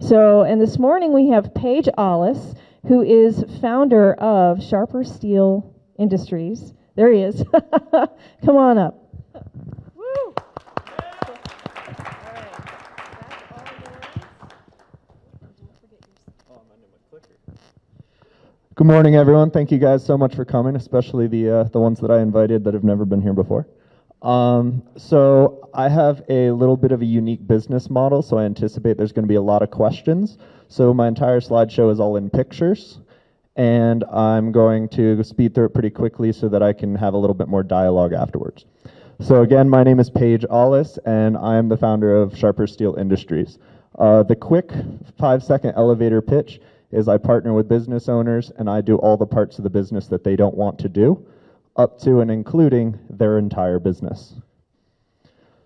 So, and this morning we have Paige Ollis, who is founder of Sharper Steel Industries. There he is. Come on up. Good morning, everyone. Thank you guys so much for coming, especially the uh, the ones that I invited that have never been here before. Um, so I have a little bit of a unique business model, so I anticipate there's going to be a lot of questions. So my entire slideshow is all in pictures, and I'm going to speed through it pretty quickly so that I can have a little bit more dialogue afterwards. So again, my name is Paige Ollis, and I am the founder of Sharper Steel Industries. Uh, the quick five-second elevator pitch is I partner with business owners and I do all the parts of the business that they don't want to do, up to and including their entire business.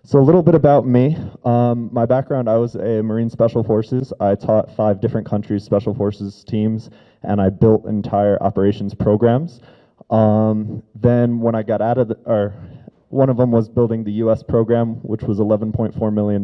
So a little bit about me. Um, my background, I was a Marine Special Forces. I taught five different countries' Special Forces teams, and I built entire operations programs. Um, then when I got out of the, or one of them was building the U.S. program, which was $11.4 million.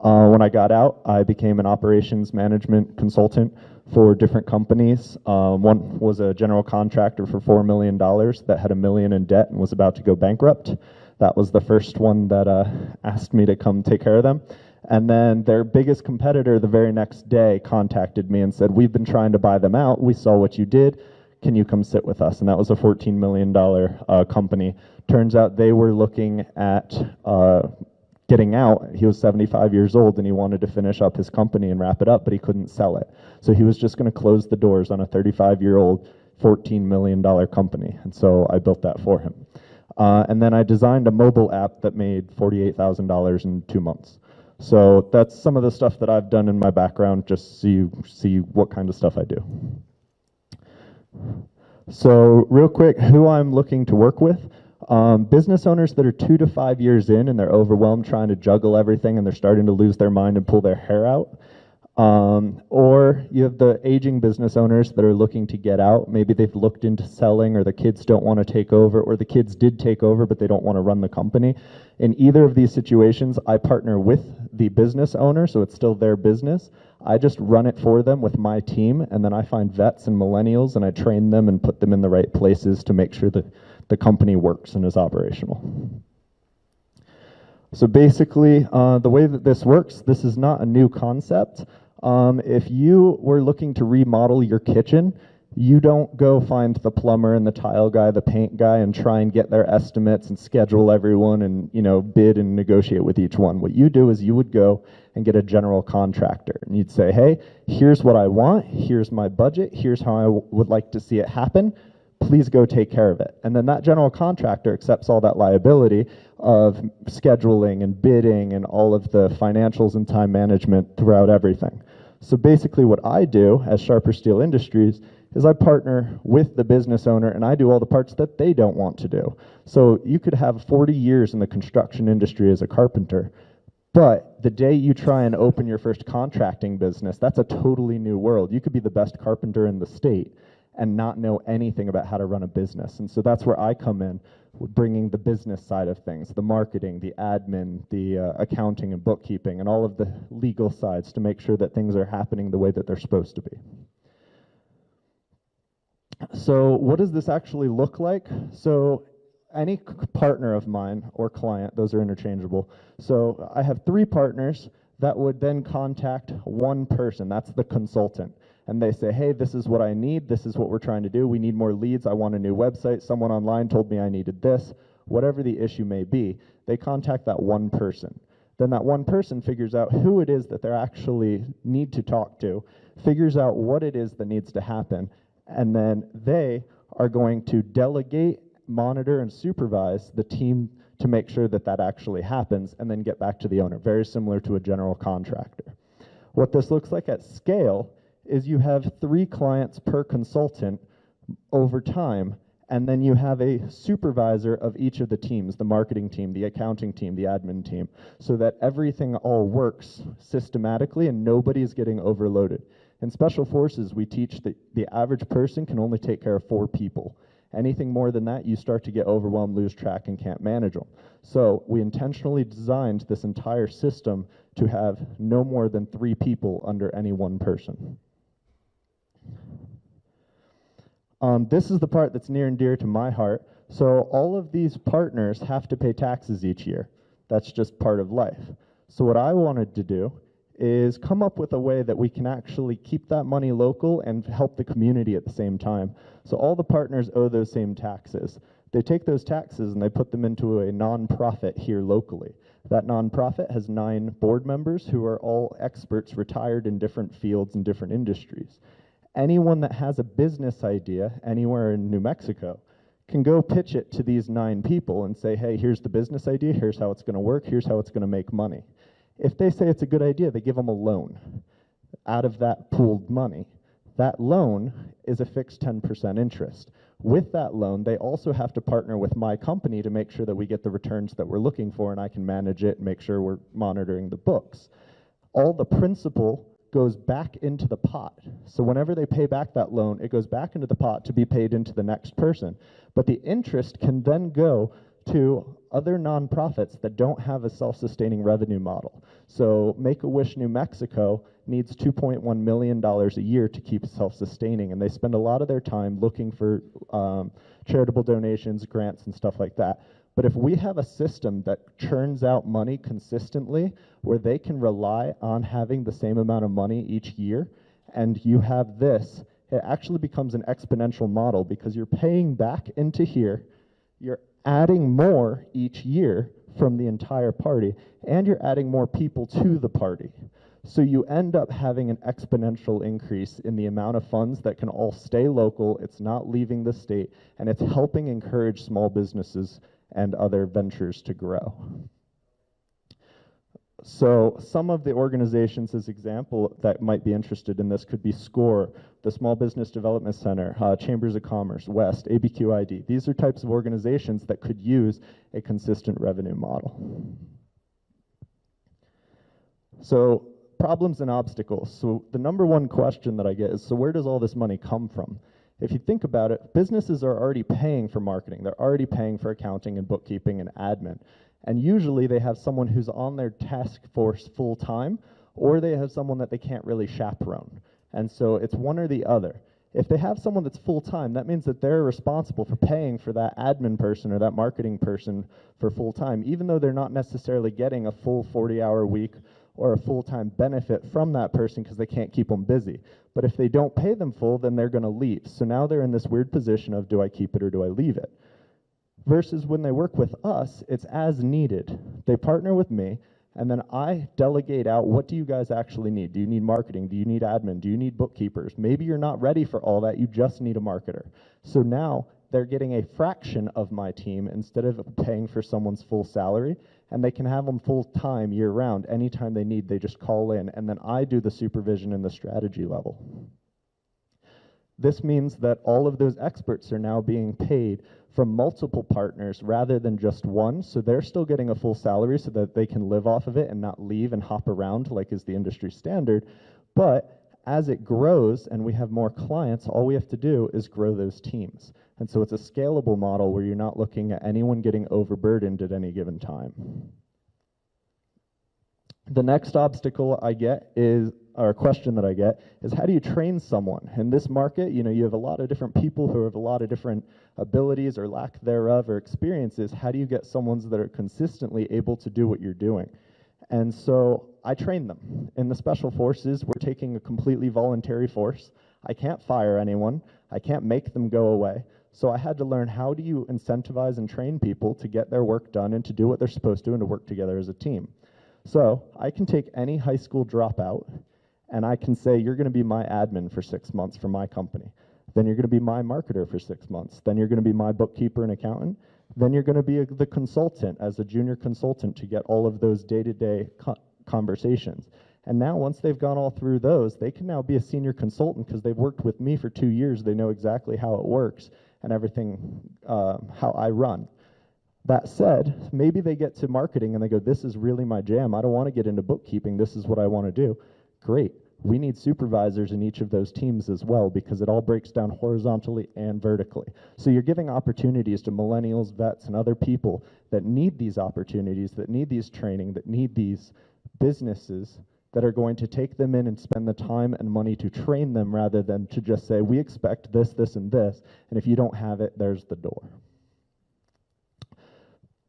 Uh, when I got out, I became an operations management consultant for different companies. Um, one was a general contractor for $4 million that had a million in debt and was about to go bankrupt. That was the first one that uh, asked me to come take care of them. And then their biggest competitor the very next day contacted me and said, We've been trying to buy them out. We saw what you did. Can you come sit with us? And that was a $14 million uh, company. Turns out they were looking at uh, getting out. He was 75 years old and he wanted to finish up his company and wrap it up, but he couldn't sell it. So he was just going to close the doors on a 35 year old, $14 million company. And so I built that for him. Uh, and then I designed a mobile app that made $48,000 in two months. So that's some of the stuff that I've done in my background, just so you see what kind of stuff I do. So real quick, who I'm looking to work with. Um, business owners that are two to five years in and they're overwhelmed trying to juggle everything and they're starting to lose their mind and pull their hair out. Um, or you have the aging business owners that are looking to get out. Maybe they've looked into selling, or the kids don't want to take over, or the kids did take over, but they don't want to run the company. In either of these situations, I partner with the business owner, so it's still their business. I just run it for them with my team, and then I find vets and millennials, and I train them and put them in the right places to make sure that the company works and is operational. So basically, uh, the way that this works, this is not a new concept. Um, if you were looking to remodel your kitchen, you don't go find the plumber and the tile guy, the paint guy, and try and get their estimates and schedule everyone and you know bid and negotiate with each one. What you do is you would go and get a general contractor, and you'd say, "Hey, here's what I want. Here's my budget. Here's how I would like to see it happen please go take care of it. And then that general contractor accepts all that liability of scheduling and bidding and all of the financials and time management throughout everything. So basically what I do as Sharper Steel Industries is I partner with the business owner and I do all the parts that they don't want to do. So you could have 40 years in the construction industry as a carpenter, but the day you try and open your first contracting business, that's a totally new world. You could be the best carpenter in the state and not know anything about how to run a business. And so that's where I come in, bringing the business side of things, the marketing, the admin, the uh, accounting and bookkeeping, and all of the legal sides to make sure that things are happening the way that they're supposed to be. So what does this actually look like? So any partner of mine or client, those are interchangeable. So I have three partners that would then contact one person, that's the consultant and they say, hey, this is what I need, this is what we're trying to do, we need more leads, I want a new website, someone online told me I needed this, whatever the issue may be, they contact that one person. Then that one person figures out who it is that they actually need to talk to, figures out what it is that needs to happen, and then they are going to delegate, monitor, and supervise the team to make sure that that actually happens, and then get back to the owner, very similar to a general contractor. What this looks like at scale is you have three clients per consultant over time, and then you have a supervisor of each of the teams, the marketing team, the accounting team, the admin team, so that everything all works systematically and nobody's getting overloaded. In special forces, we teach that the average person can only take care of four people. Anything more than that, you start to get overwhelmed, lose track, and can't manage them. So we intentionally designed this entire system to have no more than three people under any one person. Um, this is the part that's near and dear to my heart. So all of these partners have to pay taxes each year. That's just part of life. So what I wanted to do is come up with a way that we can actually keep that money local and help the community at the same time. So all the partners owe those same taxes. They take those taxes and they put them into a nonprofit here locally. That nonprofit has nine board members who are all experts retired in different fields and different industries. Anyone that has a business idea anywhere in New Mexico can go pitch it to these nine people and say, hey, here's the business idea, here's how it's going to work, here's how it's going to make money. If they say it's a good idea, they give them a loan out of that pooled money. That loan is a fixed 10% interest. With that loan, they also have to partner with my company to make sure that we get the returns that we're looking for and I can manage it and make sure we're monitoring the books. All the principal goes back into the pot. So whenever they pay back that loan, it goes back into the pot to be paid into the next person. But the interest can then go to other nonprofits that don't have a self-sustaining revenue model. So Make-A-Wish New Mexico needs $2.1 million a year to keep self-sustaining, and they spend a lot of their time looking for um, charitable donations, grants, and stuff like that. But if we have a system that churns out money consistently, where they can rely on having the same amount of money each year, and you have this, it actually becomes an exponential model because you're paying back into here, you're adding more each year from the entire party, and you're adding more people to the party. So you end up having an exponential increase in the amount of funds that can all stay local, it's not leaving the state, and it's helping encourage small businesses and other ventures to grow. So some of the organizations as example that might be interested in this could be SCORE, the Small Business Development Center, uh, Chambers of Commerce, WESST, ABQID. These are types of organizations that could use a consistent revenue model. So problems and obstacles. So the number one question that I get is, so where does all this money come from? If you think about it, businesses are already paying for marketing. They're already paying for accounting and bookkeeping and admin. And usually they have someone who's on their task force full time, or they have someone that they can't really chaperone. And so it's one or the other. If they have someone that's full time, that means that they're responsible for paying for that admin person or that marketing person for full time, even though they're not necessarily getting a full 40 hour week or a full time benefit from that person because they can't keep them busy. But if they don't pay them full, then they're going to leave. So now they're in this weird position of do I keep it or do I leave it? Versus when they work with us, it's as needed. They partner with me, and then I delegate out what do you guys actually need? Do you need marketing? Do you need admin? Do you need bookkeepers? Maybe you're not ready for all that, you just need a marketer. So now they're getting a fraction of my team instead of paying for someone's full salary, and they can have them full time year round. Anytime they need, they just call in, and then I do the supervision and the strategy level. This means that all of those experts are now being paid from multiple partners rather than just one. So they're still getting a full salary so that they can live off of it and not leave and hop around like is the industry standard. But as it grows and we have more clients, all we have to do is grow those teams. And so it's a scalable model where you're not looking at anyone getting overburdened at any given time. The next obstacle I get is, or question that I get, is how do you train someone? In this market, you know, you have a lot of different people who have a lot of different abilities or lack thereof or experiences. How do you get someone that are consistently able to do what you're doing? And so I train them. In the special forces, we're taking a completely voluntary force. I can't fire anyone. I can't make them go away. So I had to learn how do you incentivize and train people to get their work done and to do what they're supposed to and to work together as a team. So I can take any high school dropout and I can say, you're going to be my admin for six months for my company. Then you're going to be my marketer for six months. Then you're going to be my bookkeeper and accountant. Then you're going to be a, the consultant as a junior consultant to get all of those day-to-day co conversations. And now once they've gone all through those, they can now be a senior consultant because they've worked with me for two years. They know exactly how it works and everything, uh, how I run. That said, maybe they get to marketing and they go, this is really my jam. I don't want to get into bookkeeping. This is what I want to do. Great. We need supervisors in each of those teams as well because it all breaks down horizontally and vertically. So you're giving opportunities to millennials, vets, and other people that need these opportunities, that need these training, that need these businesses that are going to take them in and spend the time and money to train them rather than to just say, we expect this, this, and this, and if you don't have it, there's the door.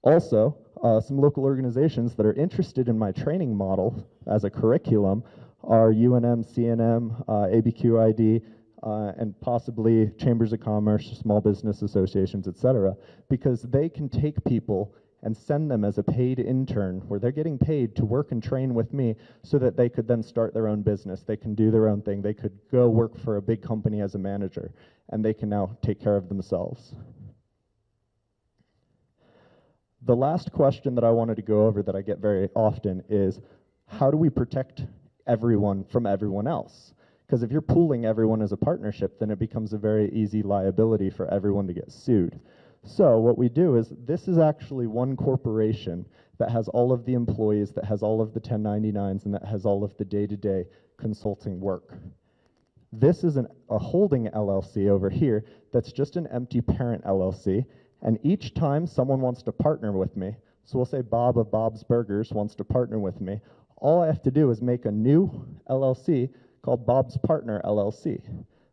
Also, uh, some local organizations that are interested in my training model as a curriculum are UNM, CNM, uh, ABQID, uh, and possibly chambers of commerce, small business associations, et cetera, because they can take people and send them as a paid intern where they're getting paid to work and train with me so that they could then start their own business. They can do their own thing. They could go work for a big company as a manager and they can now take care of themselves. The last question that I wanted to go over that I get very often is how do we protect everyone from everyone else? Because if you're pooling everyone as a partnership, then it becomes a very easy liability for everyone to get sued. So what we do is this is actually one corporation that has all of the employees, that has all of the 1099s, and that has all of the day-to-day consulting work. This is an, a holding LLC over here that's just an empty parent LLC. And each time someone wants to partner with me, so we'll say Bob of Bob's Burgers wants to partner with me, all I have to do is make a new LLC called Bob's Partner LLC.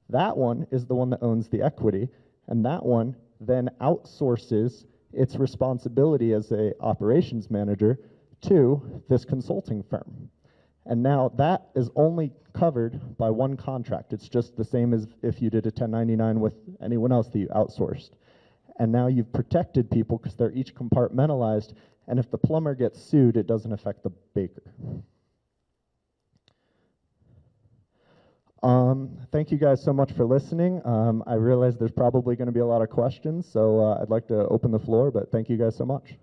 That one is the one that owns the equity, and that one then outsources its responsibility as a operations manager to this consulting firm. And now that is only covered by one contract. It's just the same as if you did a 1099 with anyone else that you outsourced. And now you've protected people because they're each compartmentalized. And if the plumber gets sued, it doesn't affect the baker. Um, thank you guys so much for listening. Um, I realize there's probably going to be a lot of questions, so uh, I'd like to open the floor, but thank you guys so much.